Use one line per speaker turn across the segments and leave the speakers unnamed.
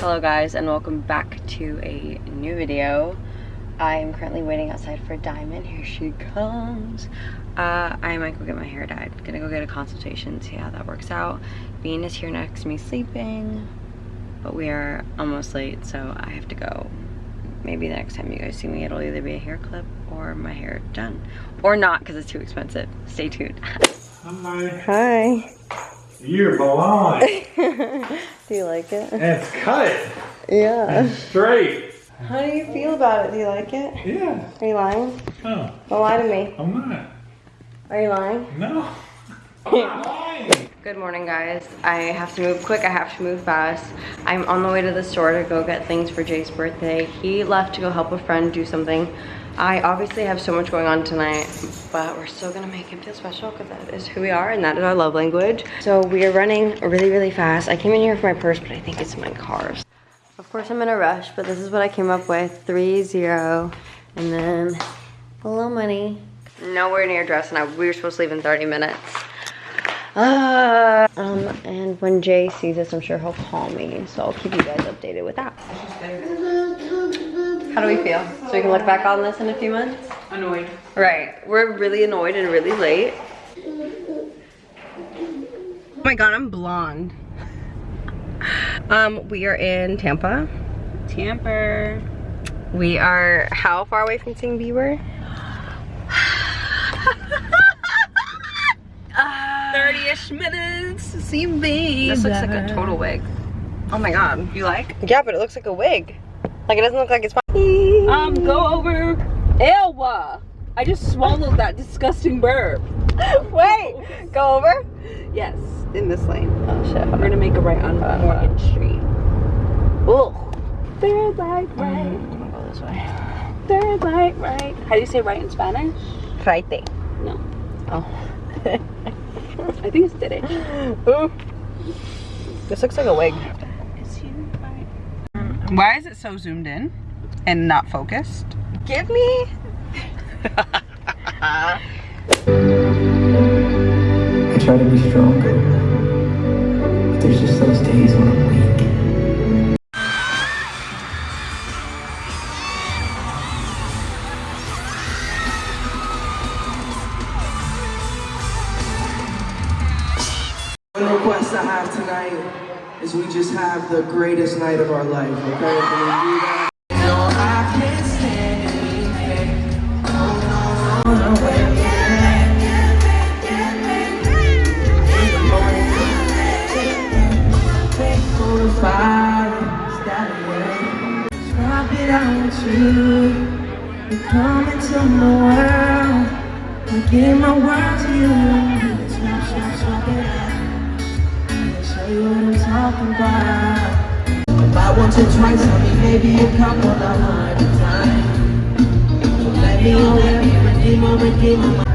Hello guys and welcome back to a new video. I am currently waiting outside for Diamond. Here she comes. Uh, I might go get my hair dyed. Gonna go get a consultation, see how that works out. Bean is here next to me sleeping, but we are almost late so I have to go. Maybe the next time you guys see me it'll either be a hair clip or my hair done. Or not because it's too expensive. Stay tuned.
Hi.
Hi.
You're blind.
Do you like it?
and it's cut
Yeah.
and straight.
How do you feel about it? Do you like it?
Yeah.
Are you lying?
Oh,
Don't lie to me.
I'm not.
Are you lying?
No. I'm lying.
Good morning guys. I have to move quick, I have to move fast. I'm on the way to the store to go get things for Jake's birthday. He left to go help a friend do something. I obviously have so much going on tonight, but we're still gonna make him feel special because that is who we are and that is our love language. So we are running really, really fast. I came in here for my purse, but I think it's my car's. Of course I'm in a rush, but this is what I came up with. Three, zero, and then a little money. Nowhere near dress, and I, we were supposed to leave in 30 minutes. Uh, um, and when Jay sees this, I'm sure he'll call me. So I'll keep you guys updated with that. How do we feel? So we can look back on this in a few months?
Annoyed.
Right. We're really annoyed and really late. Oh my god, I'm blonde. Um, we are in Tampa.
Tamper.
We are how far away from seeing Bieber?
30-ish minutes to see me.
This looks like a total wig. Oh my god.
You like?
Yeah, but it looks like a wig. Like it doesn't look like it's
Um, go over. Ewa. I just swallowed that disgusting burp.
Wait, go over.
Yes, in this lane.
Oh shit.
We're gonna make a right on
Uh,
Morgan Street.
Ugh.
Third light right.
I'm gonna go this way.
Third light right. How do you say right in Spanish?
Right.
No.
Oh.
I think it's derecha.
Ooh. This looks like a wig.
Is he right? Why is it so zoomed in and not focused?
Give me.
I try to be stronger. But there's just those days when I'm greatest night of our life, okay? You. You come into my world. I give my world to you. Swap, swap, swap it out. Me show you what I'm talking about. I want you twice, maybe a couple of hundred times. Let me, let me redeem, oh, redeem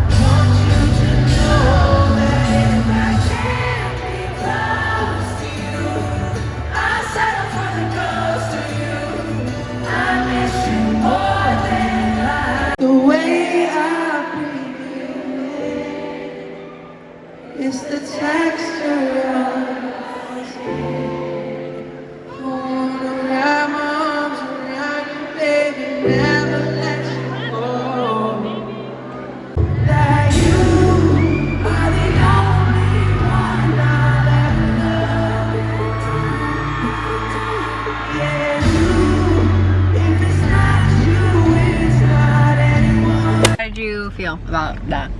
about that?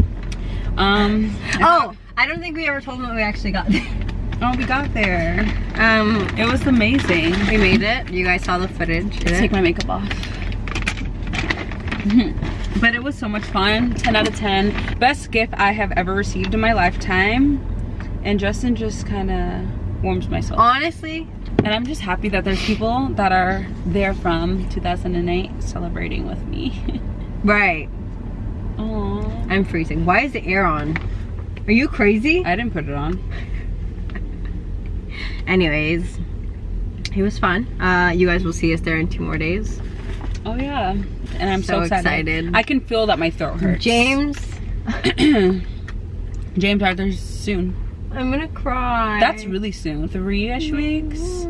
Um.
Oh, I don't think we ever told them that we actually got there.
Oh, we got there.
Um,
It was amazing.
we made it. You guys saw the footage.
Let's take my makeup off. but it was so much fun. 10 out of 10. Best gift I have ever received in my lifetime. And Justin just kind of warms my soul.
Honestly,
And I'm just happy that there's people that are there from 2008 celebrating with me.
right.
Aww.
I'm freezing. Why is the air on? Are you crazy?
I didn't put it on.
Anyways, it was fun. Uh, you guys will see us there in two more days.
Oh yeah. And I'm so,
So
excited.
excited.
I can feel that my throat hurts.
James,
James Arthur's soon.
I'm gonna cry.
That's really soon. Three-ish weeks.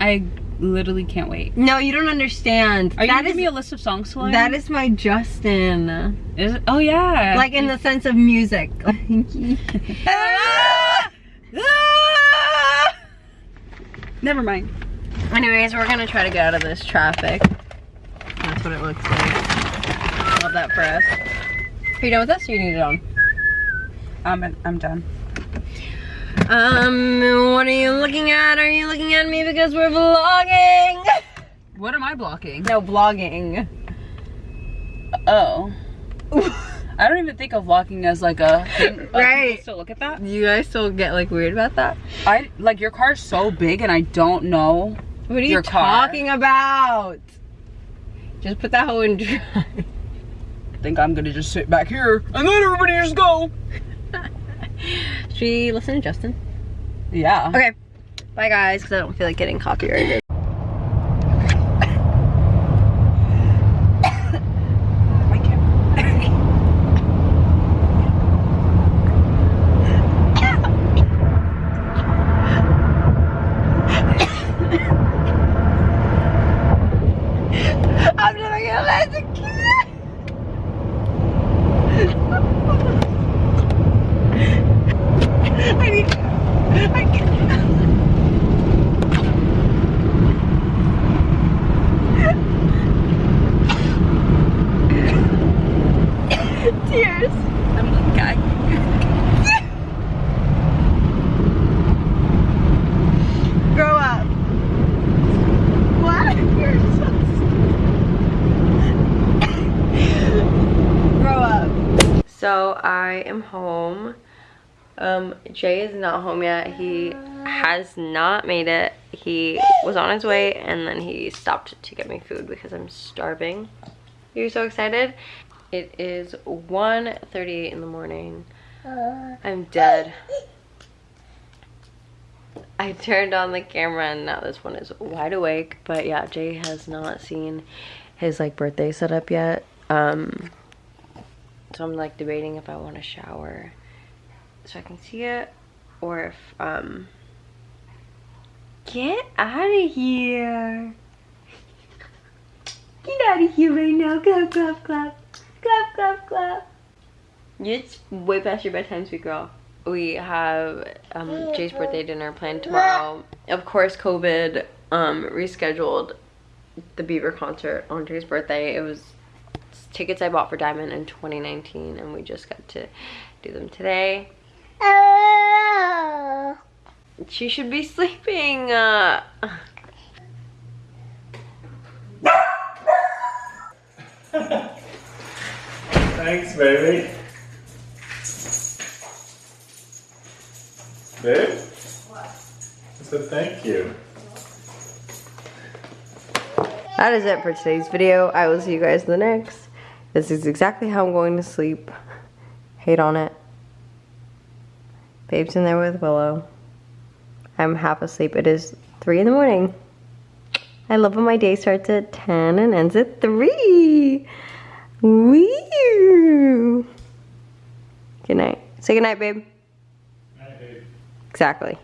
I literally can't wait.
No, you don't understand.
Are you
That
gonna give me a list of songs to learn?
that is my Justin.
Is it? Oh yeah.
Like in the sense of music.
Never mind.
Anyways, we're gonna try to get out of this traffic. That's what it looks like. Love that for us. Are you done with this or you need it on?
I'm I'm done.
Um, what are you looking at? Are you looking at me because we're vlogging?
What am I blocking?
No, vlogging.
Oh. I don't even think of vlogging as like a thing.
Right.
Still look at that.
You guys still get like weird about that?
I like your car's so big and I don't know.
What are you
Your car.
talking about? Just put that hoe in drive.
think I'm gonna just sit back here and then everybody just go.
Should we listen to Justin?
Yeah.
Okay. Bye guys, because I don't feel like getting copyrighted. I'm never gonna let the kid. I need. I can't.
I'm guy.
Grow up. What? You're so. Grow up. So I am home. Um, Jay is not home yet. He has not made it. He was on his way and then he stopped to get me food because I'm starving. You're so excited? It is 1.38 in the morning. I'm dead. I turned on the camera and now this one is wide awake. But yeah, Jay has not seen his like birthday setup yet. Um, so I'm like debating if I want to shower so I can see it or if um get out of here. Get out of here right now. Clap, clap, clap. Clap, clap, clap. It's way past your bedtime, sweet girl. We have um, Jay's birthday dinner planned tomorrow. Of course, COVID um, rescheduled the Bieber concert on Jay's birthday. It was tickets I bought for Diamond in 2019, and we just got to do them today. She should be sleeping. Uh,
Thanks, baby. Babe? What? I said thank you.
that is it for today's video. I will see you guys in the next. This is exactly how I'm going to sleep. Hate on it. Babe's in there with Willow. I'm half asleep. It is 3 in the morning. I love when my day starts at 10 and ends at 3. Woo! Good night. Say good night, babe.
Night, babe.
Exactly.